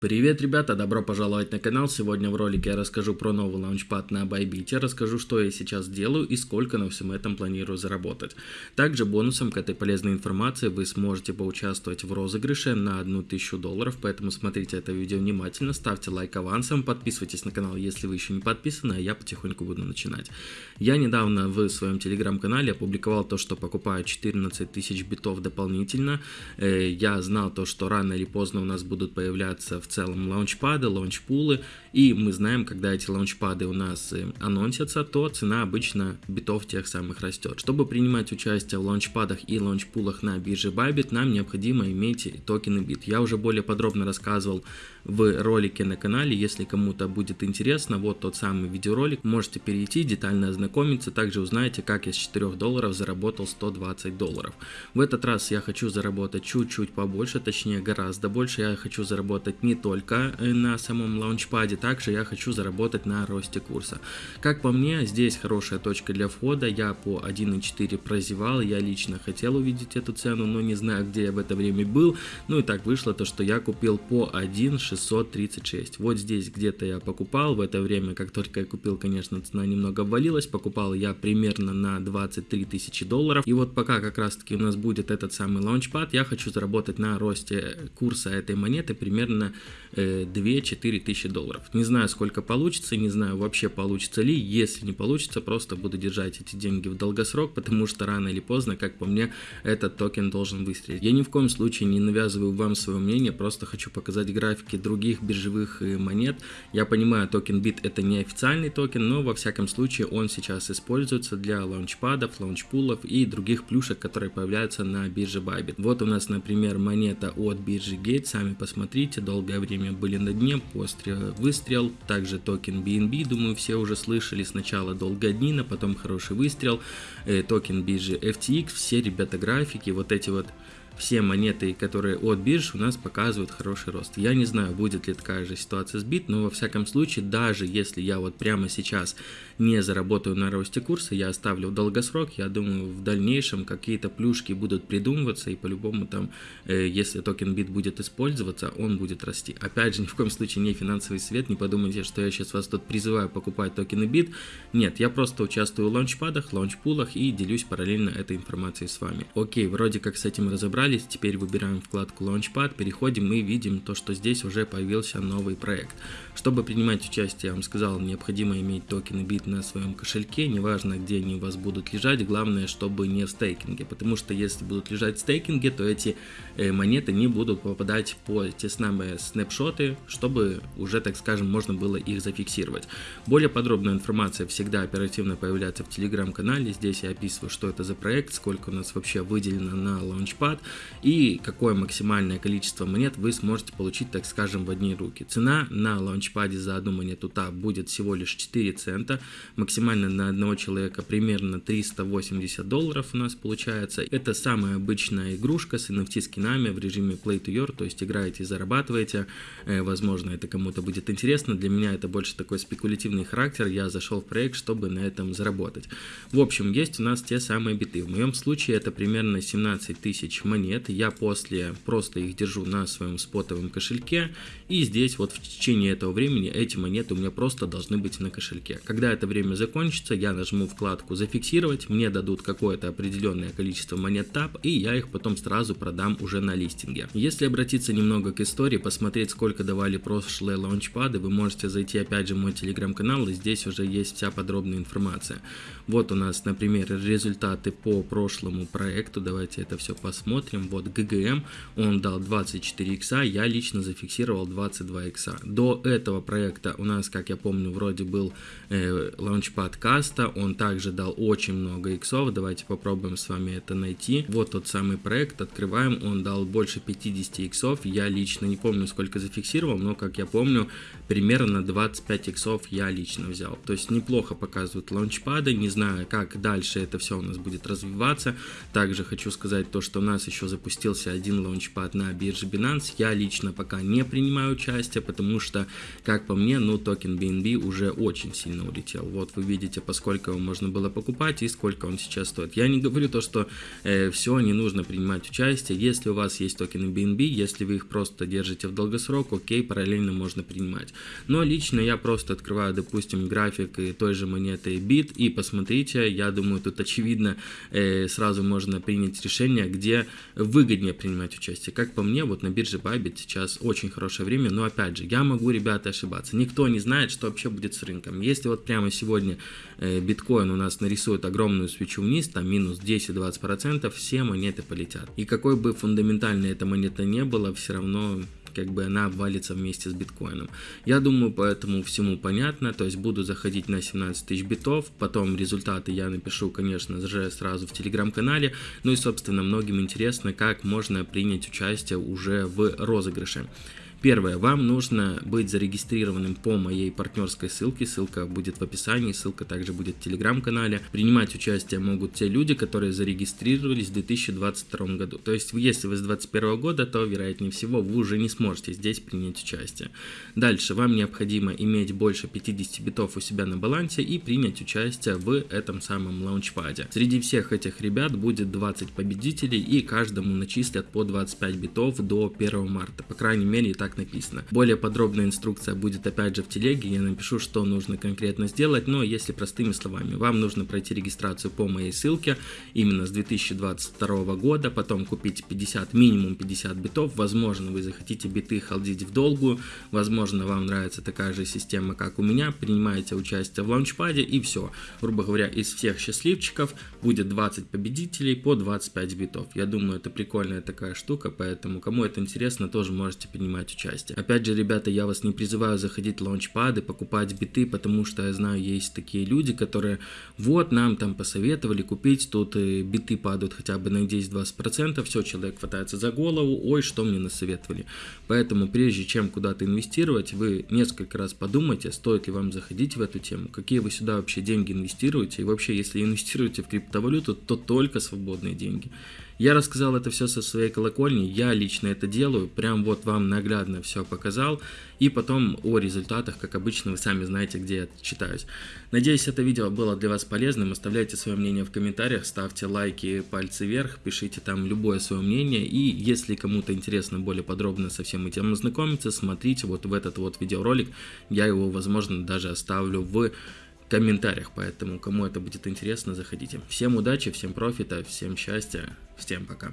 Привет, ребята! Добро пожаловать на канал. Сегодня в ролике я расскажу про новый лаунчпад на Bybit, расскажу, что я сейчас делаю и сколько на всем этом планирую заработать. Также бонусом к этой полезной информации вы сможете поучаствовать в розыгрыше на 1000 долларов, поэтому смотрите это видео внимательно, ставьте лайк авансом, подписывайтесь на канал, если вы еще не подписаны, а я потихоньку буду начинать. Я недавно в своем телеграм-канале опубликовал то, что покупаю 14 тысяч битов дополнительно. Э, я знал то, что рано или поздно у нас будут появляться в в целом лаунчпады, лаунчпулы, и мы знаем, когда эти лаунчпады у нас э, анонсятся, то цена обычно битов тех самых растет. Чтобы принимать участие в лаунчпадах и лаунчпулах на бирже Bybit, нам необходимо иметь токены бит. Я уже более подробно рассказывал в ролике на канале, если кому-то будет интересно, вот тот самый видеоролик, можете перейти, детально ознакомиться, также узнаете, как я с 4 долларов заработал 120 долларов. В этот раз я хочу заработать чуть-чуть побольше, точнее гораздо больше, я хочу заработать не только э, на самом лаунчпаде, также я хочу заработать на росте курса. Как по мне, здесь хорошая точка для входа, я по 1.4 прозевал, я лично хотел увидеть эту цену, но не знаю, где я в это время был, ну и так вышло то, что я купил по 1.636. Вот здесь где-то я покупал, в это время, как только я купил, конечно, цена немного обвалилась, покупал я примерно на 23 тысячи долларов, и вот пока как раз таки у нас будет этот самый лаунчпад, я хочу заработать на росте курса этой монеты примерно 2-4 э, тысячи долларов. Не знаю, сколько получится, не знаю вообще получится ли. Если не получится, просто буду держать эти деньги в долгосрок, потому что рано или поздно, как по мне, этот токен должен выстрелить. Я ни в коем случае не навязываю вам свое мнение, просто хочу показать графики других биржевых э, монет. Я понимаю, токен бит это не официальный токен, но во всяком случае он сейчас используется для лаунчпадов, лаунчпулов и других плюшек, которые появляются на бирже Bybit. Вот у нас, например, монета от биржи Gate, сами посмотрите, долгое долгое время были на дне, после выстрел, также токен BNB, думаю, все уже слышали, сначала долгая днина, потом хороший выстрел, э, токен биржи FTX, все ребята графики, вот эти вот все монеты, которые от бирж у нас показывают хороший рост. Я не знаю, будет ли такая же ситуация с бит, но во всяком случае, даже если я вот прямо сейчас не заработаю на росте курса, я оставлю в долгосрок, я думаю, в дальнейшем какие-то плюшки будут придумываться, и по-любому там, э, если токен бит будет использоваться, он будет расти. Опять же, ни в коем случае не финансовый совет, не подумайте, что я сейчас вас тут призываю покупать токены бит. Нет, я просто участвую в лаунчпадах, лаунчпулах и делюсь параллельно этой информацией с вами. Окей, вроде как с этим разобрались разобрались, теперь выбираем вкладку Launchpad, переходим и видим то, что здесь уже появился новый проект. Чтобы принимать участие, я вам сказал, необходимо иметь токены бит на своем кошельке, неважно где они у вас будут лежать, главное, чтобы не в стейкинге, потому что если будут лежать в стейкинге, то эти э, монеты не будут попадать по те самые снапшоты, чтобы уже, так скажем, можно было их зафиксировать. Более подробная информация всегда оперативно появляется в телеграм-канале, здесь я описываю, что это за проект, сколько у нас вообще выделено на Launchpad, и какое максимальное количество монет вы сможете получить, так скажем, в одни руки. Цена на лаунчпаде за одну монету ТАП будет всего лишь 4 цента, максимально на одного человека примерно 380 долларов у нас получается. Это самая обычная игрушка с NFT скинами в режиме Play to Your, то есть играете и зарабатываете. Э, возможно, это кому-то будет интересно. Для меня это больше такой спекулятивный характер. Я зашел в проект, чтобы на этом заработать. В общем, есть у нас те самые биты. В моем случае это примерно 17 тысяч монет монет. Я после просто их держу на своем спотовом кошельке. И здесь вот в течение этого времени эти монеты у меня просто должны быть на кошельке. Когда это время закончится, я нажму вкладку «Зафиксировать», мне дадут какое-то определенное количество монет TAP, и я их потом сразу продам уже на листинге. Если обратиться немного к истории, посмотреть, сколько давали прошлые лаунчпады, вы можете зайти опять же в мой телеграм-канал, и здесь уже есть вся подробная информация. Вот у нас, например, результаты по прошлому проекту, давайте это все посмотрим посмотрим, вот ГГМ, он дал 24 икса, я лично зафиксировал 22 икса. До этого проекта у нас, как я помню, вроде был э, лаунчпад каста, он также дал очень много иксов, давайте попробуем с вами это найти. Вот тот самый проект, открываем, он дал больше 50 иксов, я лично не помню сколько зафиксировал, но как я помню, примерно 25 иксов я лично взял. То есть неплохо показывают лаунчпады, не знаю как дальше это все у нас будет развиваться. Также хочу сказать то, что у нас еще еще запустился один лаунчпад на бирже Binance. Я лично пока не принимаю участие, потому что, как по мне, ну, токен BNB уже очень сильно улетел. Вот вы видите, поскольку его можно было покупать и сколько он сейчас стоит. Я не говорю то, что э, все, не нужно принимать участие. Если у вас есть токены BNB, если вы их просто держите в долгосрок, окей, параллельно можно принимать. Но лично я просто открываю, допустим, график той же монеты BIT и посмотрите, я думаю, тут очевидно э, сразу можно принять решение, где выгоднее принимать участие. Как по мне, вот на бирже Bybit сейчас очень хорошее время, но опять же, я могу, ребята, ошибаться. Никто не знает, что вообще будет с рынком. Если вот прямо сегодня э, биткоин у нас нарисует огромную свечу вниз, там минус 10-20%, все монеты полетят. И какой бы фундаментальной эта монета не была, все равно как бы она обвалится вместе с биткоином. Я думаю, по этому всему понятно, то есть буду заходить на 17 тысяч битов, потом результаты я напишу, конечно же, сразу в телеграм-канале, ну и, собственно, многим интересно, как можно принять участие уже в розыгрыше. Первое, вам нужно быть зарегистрированным по моей партнерской ссылке, ссылка будет в описании, ссылка также будет в телеграм-канале. Принимать участие могут те люди, которые зарегистрировались в 2022 году. То есть, если вы с 2021 года, то, вероятнее всего, вы уже не сможете здесь принять участие. Дальше, вам необходимо иметь больше 50 битов у себя на балансе и принять участие в этом самом лаунчпаде. Среди всех этих ребят будет 20 победителей и каждому начислят по 25 битов до 1 марта. По крайней мере, так так написано. Более подробная инструкция будет опять же в телеге, я напишу, что нужно конкретно сделать, но если простыми словами, вам нужно пройти регистрацию по моей ссылке именно с 2022 года, потом купить 50, минимум 50 битов, возможно вы захотите биты халдить в долгую, возможно вам нравится такая же система, как у меня, принимаете участие в лаунчпаде и все. Грубо говоря, из всех счастливчиков будет 20 победителей по 25 битов. Я думаю, это прикольная такая штука, поэтому кому это интересно, тоже можете принимать участие. Опять же, ребята, я вас не призываю заходить в лаунчпады, покупать биты, потому что я знаю, есть такие люди, которые вот нам там посоветовали купить, тут э, биты падают хотя бы на 10-20%, все, человек хватается за голову, ой, что мне насоветовали. Поэтому прежде чем куда-то инвестировать, вы несколько раз подумайте, стоит ли вам заходить в эту тему, какие вы сюда вообще деньги инвестируете, и вообще, если инвестируете в криптовалюту, то только свободные деньги. Я рассказал это все со своей колокольни, я лично это делаю, прям вот вам наглядно все показал, и потом о результатах, как обычно, вы сами знаете, где я читаюсь. Надеюсь, это видео было для вас полезным, оставляйте свое мнение в комментариях, ставьте лайки, пальцы вверх, пишите там любое свое мнение, и если кому-то интересно более подробно со всем этим ознакомиться, смотрите вот в этот вот видеоролик, я его, возможно, даже оставлю в комментариях, поэтому кому это будет интересно, заходите. Всем удачи, всем профита, всем счастья, всем пока.